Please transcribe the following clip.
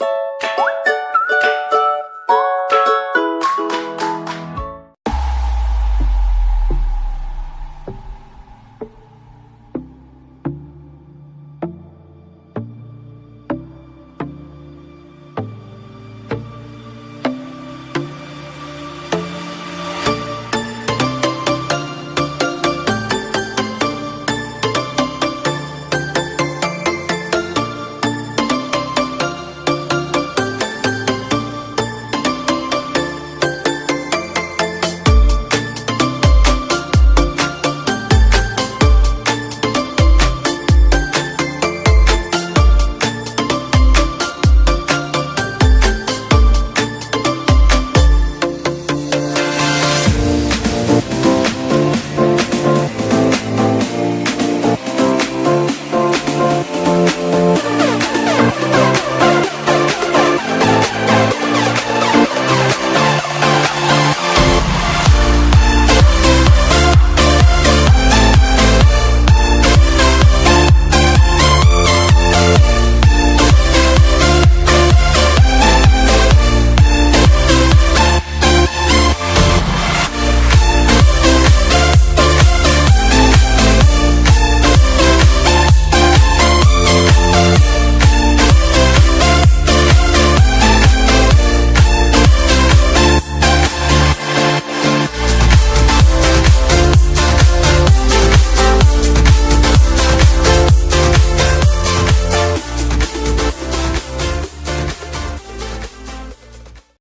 you